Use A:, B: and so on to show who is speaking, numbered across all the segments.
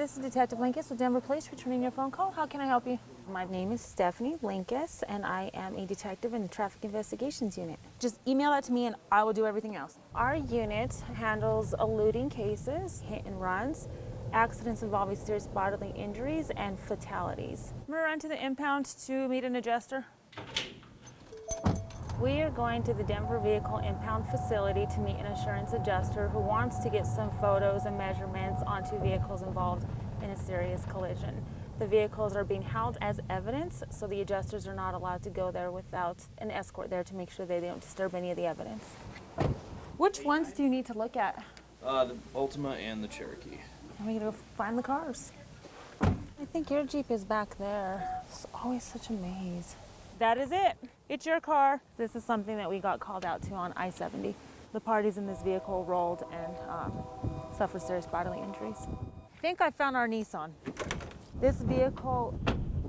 A: this is Detective Linkus with Denver Police returning your phone call. How can I help you? My name is Stephanie Linkus and I am a detective in the Traffic Investigations Unit. Just email that to me and I will do everything else. Our unit handles eluding cases, hit and runs, accidents involving serious bodily injuries, and fatalities. I'm gonna run to the impound to meet an adjuster. We are going to the Denver Vehicle Impound Facility to meet an insurance adjuster who wants to get some photos and measurements onto vehicles involved in a serious collision. The vehicles are being held as evidence, so the adjusters are not allowed to go there without an escort there to make sure they don't disturb any of the evidence. Which ones do you need to look at?
B: Uh, the Altima and the Cherokee.
A: I'm gonna go find the cars. I think your Jeep is back there. It's always such a maze. That is it. It's your car. This is something that we got called out to on I-70. The parties in this vehicle rolled and um, suffered serious bodily injuries. I think I found our Nissan. This vehicle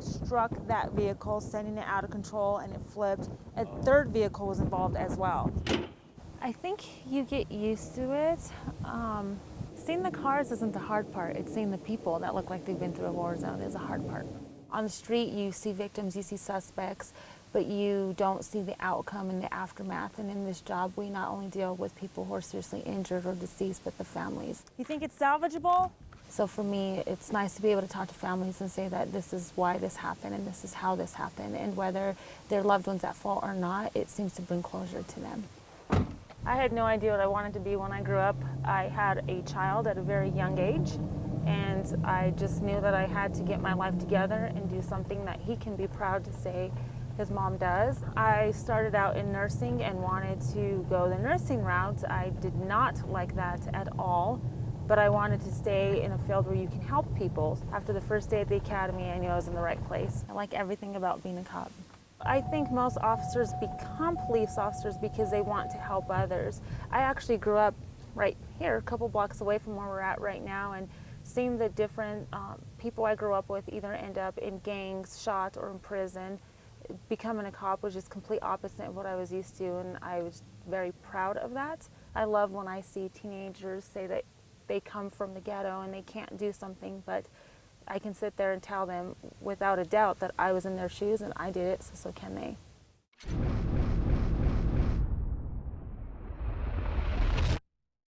A: struck that vehicle, sending it out of control, and it flipped. A third vehicle was involved as well. I think you get used to it. Um, seeing the cars isn't the hard part. It's seeing the people that look like they've been through a war zone is a hard part. On the street, you see victims, you see suspects, but you don't see the outcome and the aftermath. And in this job, we not only deal with people who are seriously injured or deceased, but the families. You think it's salvageable? So for me, it's nice to be able to talk to families and say that this is why this happened and this is how this happened. And whether their loved one's at fault or not, it seems to bring closure to them. I had no idea what I wanted to be when I grew up. I had a child at a very young age and I just knew that I had to get my life together and do something that he can be proud to say his mom does. I started out in nursing and wanted to go the nursing route. I did not like that at all, but I wanted to stay in a field where you can help people. After the first day at the academy, I knew I was in the right place. I like everything about being a cop. I think most officers become police officers because they want to help others. I actually grew up right here, a couple blocks away from where we're at right now, and seeing the different um, people I grew up with either end up in gangs, shot, or in prison, becoming a cop was just complete opposite of what I was used to, and I was very proud of that. I love when I see teenagers say that they come from the ghetto and they can't do something, but I can sit there and tell them without a doubt that I was in their shoes and I did it, so so can they.